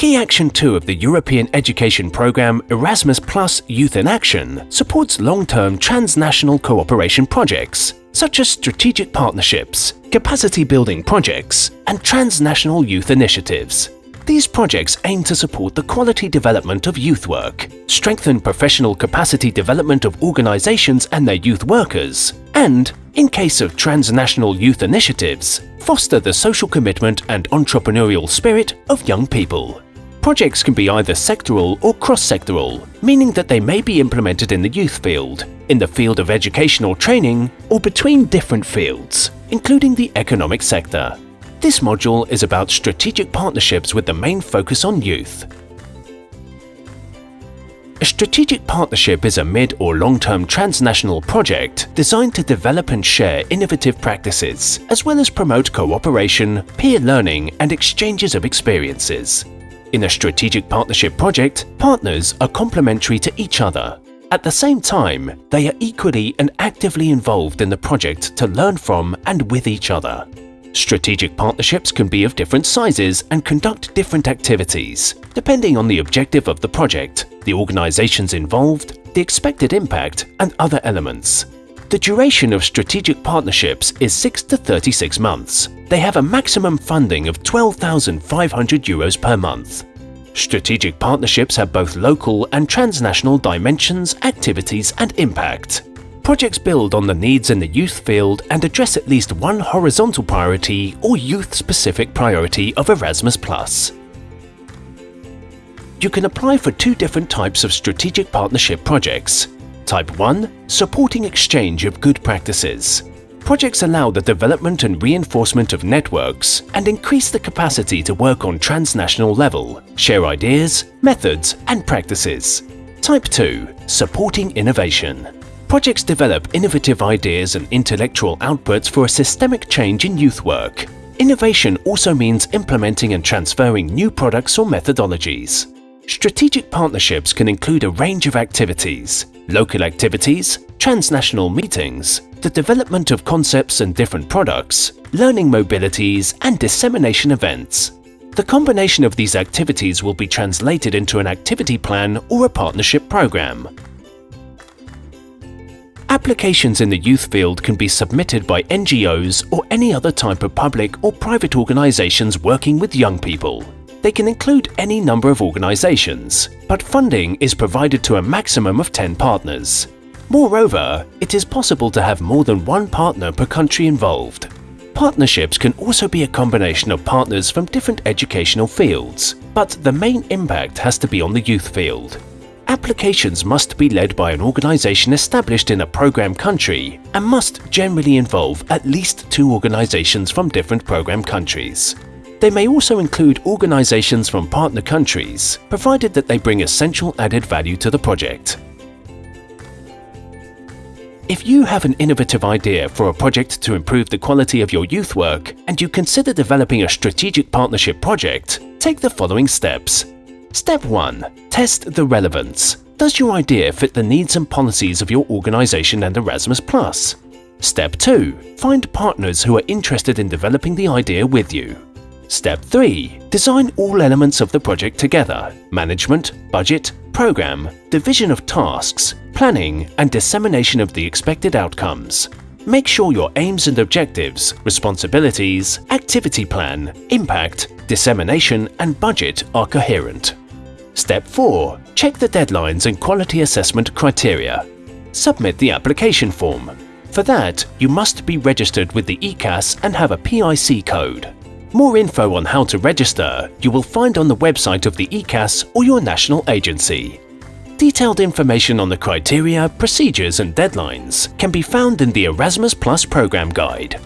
Key Action 2 of the European education programme Erasmus Plus Youth in Action supports long-term transnational cooperation projects such as strategic partnerships, capacity building projects and transnational youth initiatives. These projects aim to support the quality development of youth work, strengthen professional capacity development of organisations and their youth workers, and, in case of transnational youth initiatives, foster the social commitment and entrepreneurial spirit of young people. Projects can be either sectoral or cross-sectoral, meaning that they may be implemented in the youth field, in the field of education or training, or between different fields, including the economic sector. This module is about strategic partnerships with the main focus on youth. A strategic partnership is a mid or long-term transnational project designed to develop and share innovative practices, as well as promote cooperation, peer learning and exchanges of experiences. In a strategic partnership project, partners are complementary to each other. At the same time, they are equally and actively involved in the project to learn from and with each other. Strategic partnerships can be of different sizes and conduct different activities, depending on the objective of the project, the organizations involved, the expected impact, and other elements. The duration of strategic partnerships is 6 to 36 months. They have a maximum funding of 12,500 euros per month. Strategic partnerships have both local and transnational dimensions, activities and impact. Projects build on the needs in the youth field and address at least one horizontal priority or youth-specific priority of Erasmus+. You can apply for two different types of strategic partnership projects, Type 1 – Supporting exchange of good practices. Projects allow the development and reinforcement of networks and increase the capacity to work on transnational level, share ideas, methods and practices. Type 2 – Supporting innovation. Projects develop innovative ideas and intellectual outputs for a systemic change in youth work. Innovation also means implementing and transferring new products or methodologies. Strategic partnerships can include a range of activities, local activities, transnational meetings, the development of concepts and different products, learning mobilities and dissemination events. The combination of these activities will be translated into an activity plan or a partnership program. Applications in the youth field can be submitted by NGOs or any other type of public or private organizations working with young people. They can include any number of organizations, but funding is provided to a maximum of 10 partners. Moreover, it is possible to have more than one partner per country involved. Partnerships can also be a combination of partners from different educational fields, but the main impact has to be on the youth field. Applications must be led by an organization established in a program country and must generally involve at least two organizations from different program countries. They may also include organizations from partner countries, provided that they bring essential added value to the project. If you have an innovative idea for a project to improve the quality of your youth work and you consider developing a strategic partnership project, take the following steps. Step 1. Test the relevance. Does your idea fit the needs and policies of your organization and Erasmus+.? Step 2. Find partners who are interested in developing the idea with you. Step 3. Design all elements of the project together – management, budget, program, division of tasks, planning and dissemination of the expected outcomes. Make sure your aims and objectives, responsibilities, activity plan, impact, dissemination and budget are coherent. Step 4. Check the deadlines and quality assessment criteria. Submit the application form. For that, you must be registered with the ECAS and have a PIC code. More info on how to register you will find on the website of the ECAS or your national agency. Detailed information on the criteria, procedures and deadlines can be found in the Erasmus Plus program guide.